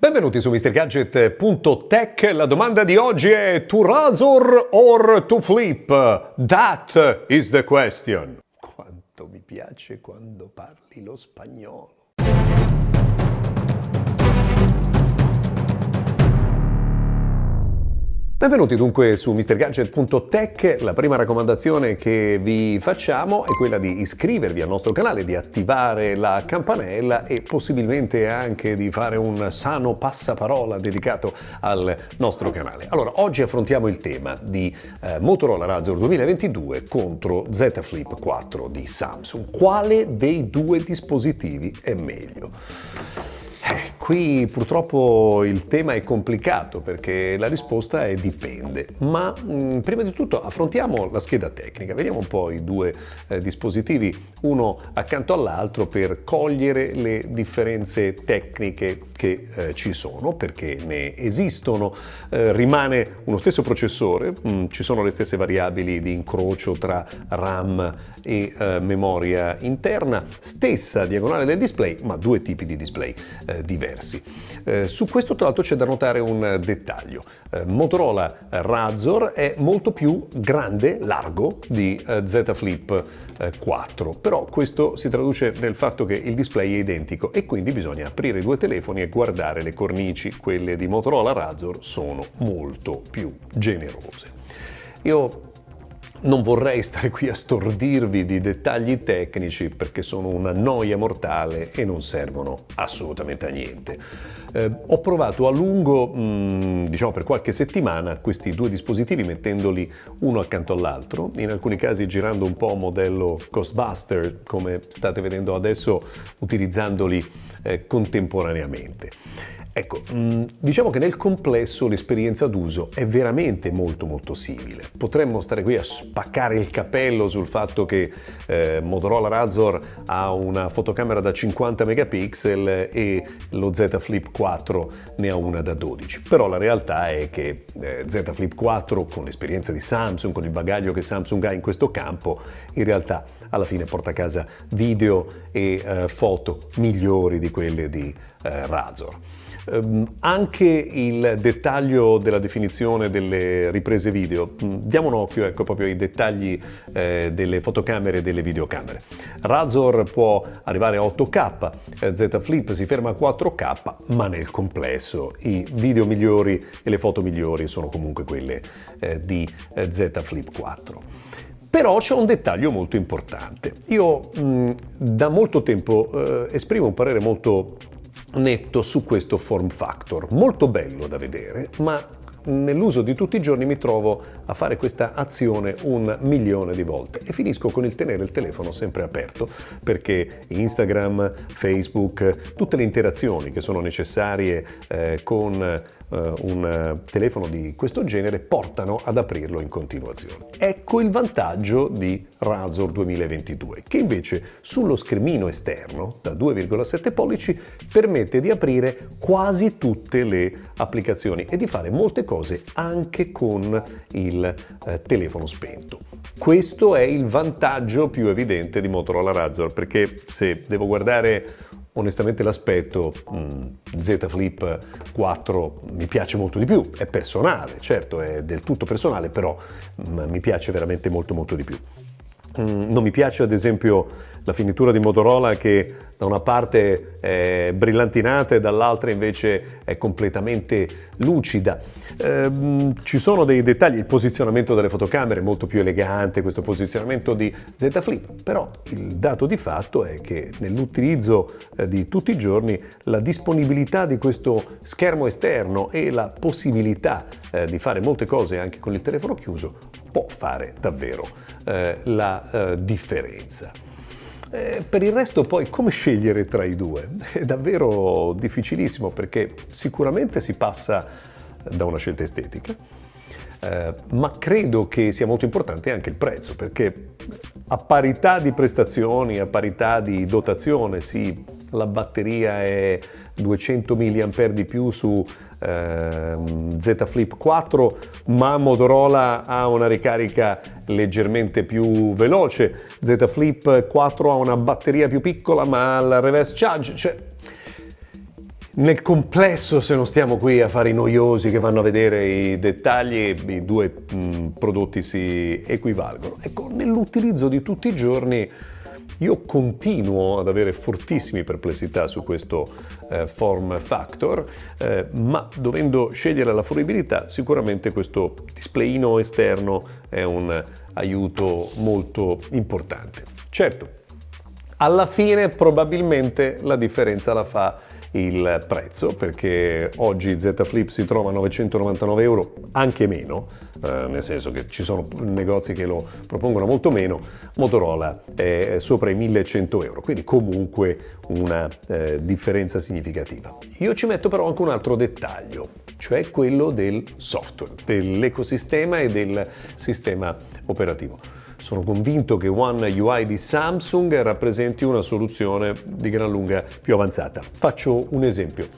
Benvenuti su MrGadget.tech. La domanda di oggi è to razor or to flip? That is the question. Quanto mi piace quando parli lo spagnolo. Benvenuti dunque su MrGadget.tech, la prima raccomandazione che vi facciamo è quella di iscrivervi al nostro canale, di attivare la campanella e possibilmente anche di fare un sano passaparola dedicato al nostro canale. Allora, oggi affrontiamo il tema di eh, Motorola Razr 2022 contro Z Flip 4 di Samsung. Quale dei due dispositivi è meglio? Qui purtroppo il tema è complicato perché la risposta è dipende, ma mh, mm, prima di tutto affrontiamo la scheda tecnica, vediamo un po' i due eh, dispositivi uno accanto all'altro per cogliere le differenze tecniche che eh, ci sono, perché ne esistono, eh, rimane uno stesso processore, mh, mm, ci sono le stesse variabili di incrocio tra RAM e eh, memoria interna, stessa diagonale del display, ma due tipi di display eh, diversi. Eh, su questo tra l'altro c'è da notare un dettaglio. Eh, Motorola Razor è molto più grande, largo di eh, Z Flip 4, però questo si traduce nel fatto che il display è identico e quindi bisogna aprire i due telefoni e guardare le cornici, quelle di Motorola Razor sono molto più generose. Io non vorrei stare qui a stordirvi di dettagli tecnici perché sono una noia mortale e non servono assolutamente a niente. Eh, ho provato a lungo, mh, mm, diciamo per qualche settimana, questi due dispositivi mettendoli uno accanto all'altro, in alcuni casi girando un po' modello Ghostbuster, come state vedendo adesso, utilizzandoli eh, contemporaneamente. Ecco, mm, diciamo che nel complesso l'esperienza d'uso è veramente molto molto simile. Potremmo stare qui a spaccare il capello sul fatto che eh, Motorola Razor ha una fotocamera da 50 megapixel e lo Z Flip 4 ne ha una da 12, però la realtà è che eh, Z Flip 4 con l'esperienza di Samsung, con il bagaglio che Samsung ha in questo campo, in realtà alla fine porta a casa video e eh, foto migliori di quelle di eh, Razor. Um, anche il dettaglio della definizione delle riprese video, mm, diamo un occhio ecco, proprio ai dettagli eh, delle fotocamere e delle videocamere. Razor può arrivare a 8K, eh, Z Flip si ferma a 4K, ma nel complesso i video migliori e le foto migliori sono comunque quelle eh, di Z Flip 4. Però c'è un dettaglio molto importante. Io mh, da molto tempo eh, esprimo un parere molto netto su questo form factor. Molto bello da vedere, ma nell'uso di tutti i giorni mi trovo a fare questa azione un milione di volte. E finisco con il tenere il telefono sempre aperto perché Instagram, Facebook, tutte le interazioni che sono necessarie eh, con eh, un telefono di questo genere portano ad aprirlo in continuazione. Ecco il vantaggio di Razor 2022 che invece sullo schermino esterno da 2,7 pollici permette di aprire quasi tutte le applicazioni e di fare molte cose anche con il eh, telefono spento. Questo è il vantaggio più evidente di Motorola Razr perché se devo guardare onestamente l'aspetto Z Flip 4 mi piace molto di più, è personale, certo è del tutto personale, però mm, mi piace veramente molto molto di più. Mm, non mi piace ad esempio la finitura di Motorola che da una parte è brillantinata e dall'altra invece è completamente lucida. Eh, ci sono dei dettagli, il posizionamento delle fotocamere è molto più elegante, questo posizionamento di Z Flip, però il dato di fatto è che nell'utilizzo eh, di tutti i giorni la disponibilità di questo schermo esterno e la possibilità eh, di fare molte cose anche con il telefono chiuso può fare davvero eh, la eh, differenza. Eh, per il resto poi come scegliere tra i due? È davvero difficilissimo perché sicuramente si passa da una scelta estetica, eh, ma credo che sia molto importante anche il prezzo perché a parità di prestazioni, a parità di dotazione, sì, la batteria è 200 mAh di più su eh, Z Flip 4, ma Motorola ha una ricarica leggermente più veloce, Z Flip 4 ha una batteria più piccola ma ha il reverse charge, cioè Nel complesso, se non stiamo qui a fare i noiosi che vanno a vedere i dettagli, i due mh, mm, prodotti si equivalgono. Ecco, nell'utilizzo di tutti i giorni io continuo ad avere fortissime perplessità su questo eh, form factor, eh, ma dovendo scegliere la fruibilità, sicuramente questo displayino esterno è un aiuto molto importante. Certo, alla fine probabilmente la differenza la fa il prezzo perché oggi Z Flip si trova a 999 euro, anche meno, eh, nel senso che ci sono negozi che lo propongono molto meno, Motorola è sopra i 1100 euro, quindi comunque una eh, differenza significativa. Io ci metto però anche un altro dettaglio, cioè quello del software, dell'ecosistema e del sistema operativo. Sono convinto che One UI di Samsung rappresenti una soluzione di gran lunga più avanzata. Faccio un esempio.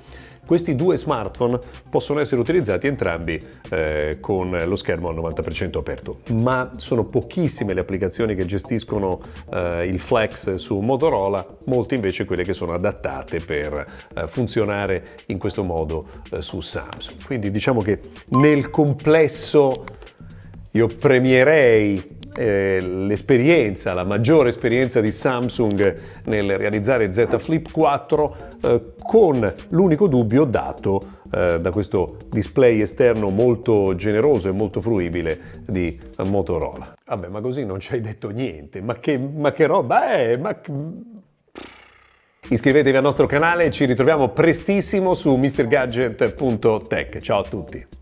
Questi due smartphone possono essere utilizzati entrambi eh, con lo schermo al 90% aperto, ma sono pochissime le applicazioni che gestiscono eh, il Flex su Motorola, molte invece quelle che sono adattate per eh, funzionare in questo modo eh, su Samsung. Quindi diciamo che nel complesso io premierei eh, l'esperienza, la maggiore esperienza di Samsung nel realizzare Z Flip 4 eh, con l'unico dubbio dato eh, da questo display esterno molto generoso e molto fruibile di Motorola. Vabbè, ma così non ci hai detto niente, ma che, ma che roba è? Ma... Iscrivetevi al nostro canale, ci ritroviamo prestissimo su mrgadget.tech. Ciao a tutti!